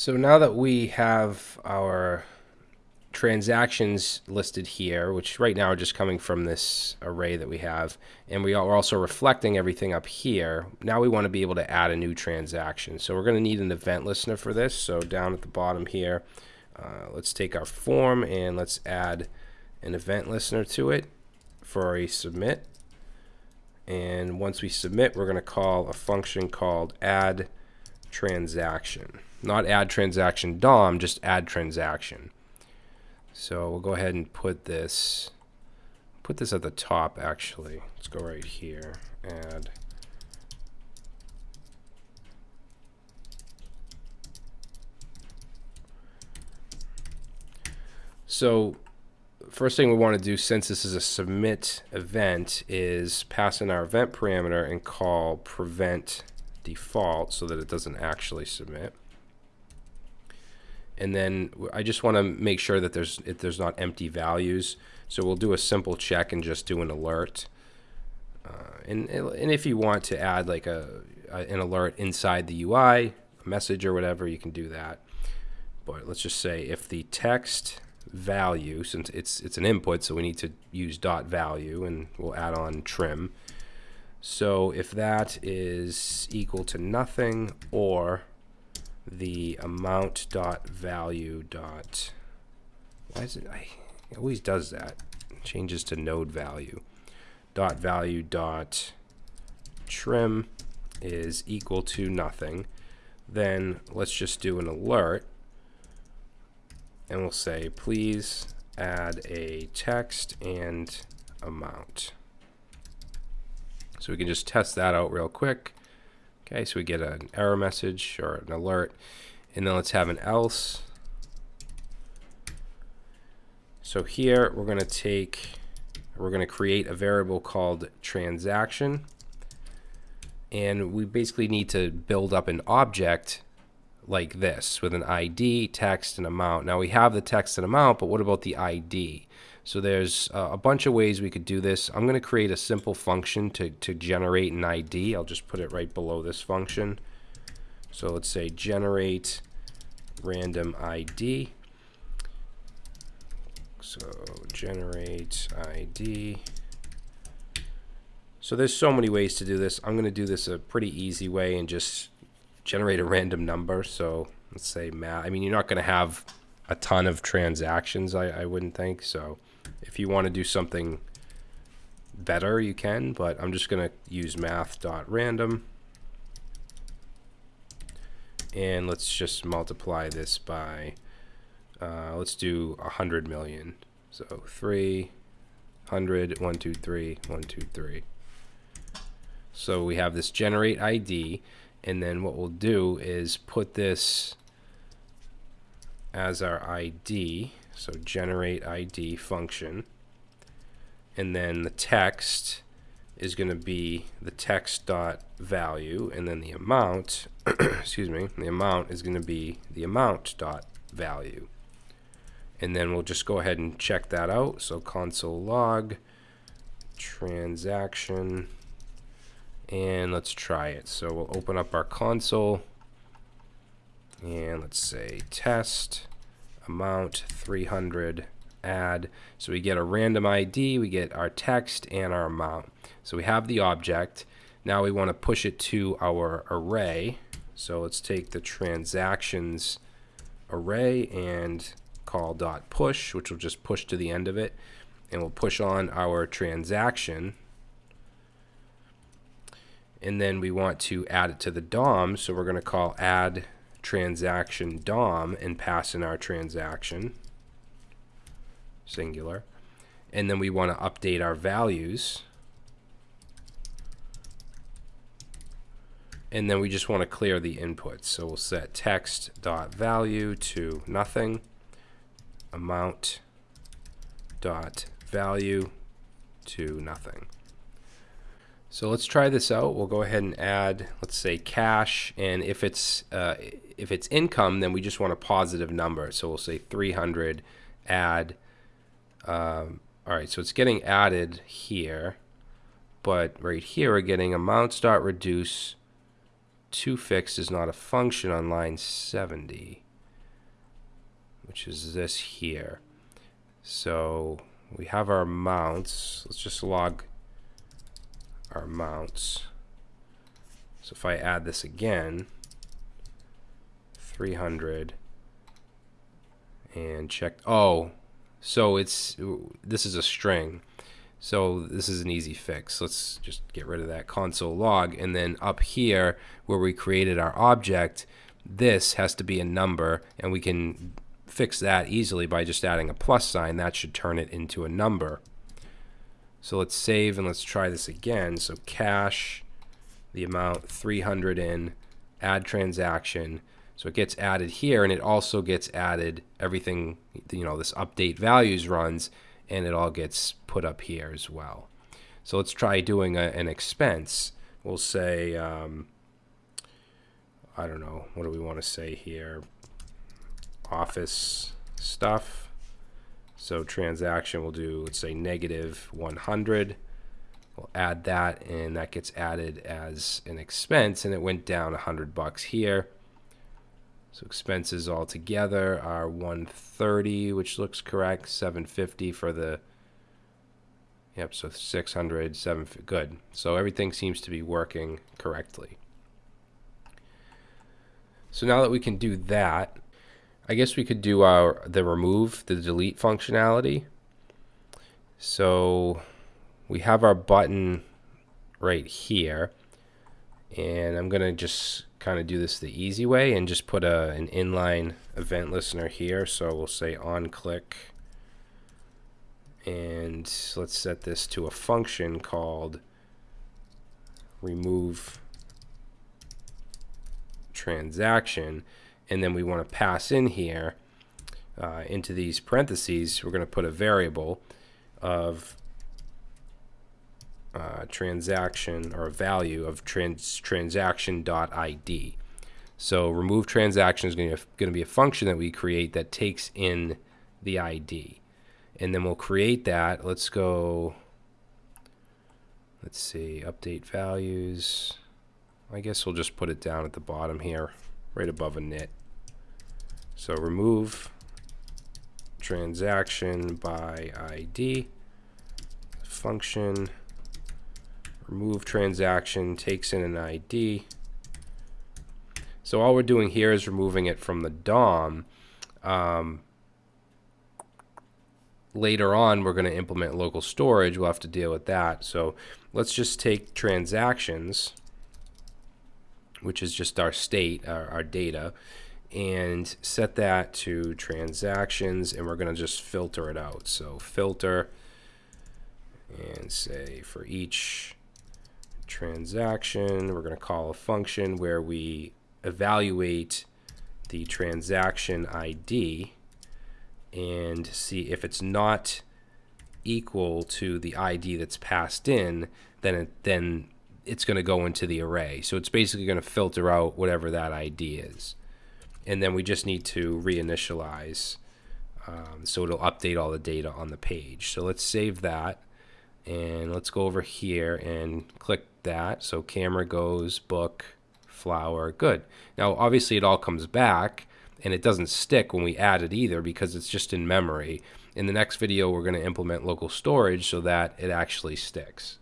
So now that we have our transactions listed here, which right now are just coming from this array that we have, and we are also reflecting everything up here, now we want to be able to add a new transaction. So we're going to need an event listener for this. So down at the bottom here, uh, let's take our form and let's add an event listener to it for a submit. And once we submit, we're going to call a function called add transaction not add transaction DOM, just add transaction. So we'll go ahead and put this, put this at the top actually. Let's go right here, add. So first thing we want to do since this is a submit event is pass in our event parameter and call prevent default so that it doesn't actually submit and then I just want to make sure that there's if there's not empty values. So we'll do a simple check and just do an alert. Uh, and and if you want to add like a, a, an alert inside the UI, a message or whatever, you can do that. But let's just say if the text value, since it's it's an input, so we need to use dot value, and we'll add on trim. So if that is equal to nothing or the amount dot value dot why is it I it always does that. It changes to node value. Dot value dot trim is equal to nothing. Then let's just do an alert and we'll say please add a text and amount. So we can just test that out real quick Okay, so we get an error message or an alert. And then let's have an else. So here we're going to take, we're going to create a variable called transaction. And we basically need to build up an object like this with an ID, text, and amount. Now we have the text and amount, but what about the ID? So there's uh, a bunch of ways we could do this. I'm going to create a simple function to, to generate an ID. I'll just put it right below this function. So let's say generate random ID. So generate ID. So there's so many ways to do this. I'm going to do this a pretty easy way and just generate a random number. So let's say math. I mean, you're not going to have a ton of transactions, I, I wouldn't think. So if you want to do something better, you can, but I'm just going to use math.random. And let's just multiply this by, uh, let's do 100 million. So 300, 1, 2, 3, 1, 2, 3. So we have this generate ID, and then what we'll do is put this as our ID. So generate ID function. And then the text is going to be the text dot value and then the amount excuse me the amount is going to be the amount dot value and then we'll just go ahead and check that out so console log transaction and let's try it. So we'll open up our console and let's say test amount 300 add. So we get a random ID we get our text and our amount. So we have the object. Now we want to push it to our array. So let's take the transactions array and call dot push which will just push to the end of it. And we'll push on our transaction and then we want to add it to the DOM so we're going to call add transaction DOM and pass in our transaction, singular. And then we want to update our values. And then we just want to clear the inputs. So we'll set text dot value to nothing, amount dot value to nothing. So let's try this out. We'll go ahead and add, let's say cash, and if it's uh, if it's income, then we just want a positive number. So we'll say 300 add. Um, all right, so it's getting added here, but right here we're getting amount start reduce to fixed is not a function on line 70. which is this here. So we have our mounts. Let's just log our mounts. So if I add this again, 300 and check. Oh, so it's this is a string. So this is an easy fix. Let's just get rid of that console log. And then up here where we created our object, this has to be a number and we can fix that easily by just adding a plus sign. That should turn it into a number. So let's save and let's try this again. So cash, the amount 300 in, add transaction. So it gets added here and it also gets added everything, you know, this update values runs and it all gets put up here as well. So let's try doing a, an expense. We'll say, um, I don't know, what do we want to say here? Office stuff. So transaction will do, let's say negative 100. We'll add that and that gets added as an expense and it went down 100 bucks here. So expenses all together are 130, which looks correct. 750 for the Yep, so 600, 7 good. So everything seems to be working correctly. So now that we can do that, I guess we could do our the remove, the delete functionality. So we have our button right here. And I'm going to just kind of do this the easy way and just put a, an inline event listener here. So we'll say on click. And let's set this to a function called remove transaction. And then we want to pass in here uh, into these parentheses, we're going to put a variable of uh, transaction or a value of trans transaction.id. So remove transaction is going to be a function that we create that takes in the ID. And then we'll create that. Let's go, let's see, update values. I guess we'll just put it down at the bottom here, right above a init. So remove transaction by ID function remove transaction takes in an ID. So all we're doing here is removing it from the DOM. Um, later on, we're going to implement local storage. We'll have to deal with that. So let's just take transactions, which is just our state, our, our data, and set that to transactions, and we're going to just filter it out. So filter and say for each transaction. We're going to call a function where we evaluate the transaction ID and see if it's not equal to the ID that's passed in, then it, then it's going to go into the array. So it's basically going to filter out whatever that ID is. And then we just need to reinitialize um, so it'll update all the data on the page. So let's save that and let's go over here and click that. So camera goes, book, flower, good. Now obviously it all comes back and it doesn't stick when we add it either because it's just in memory. In the next video we're going to implement local storage so that it actually sticks.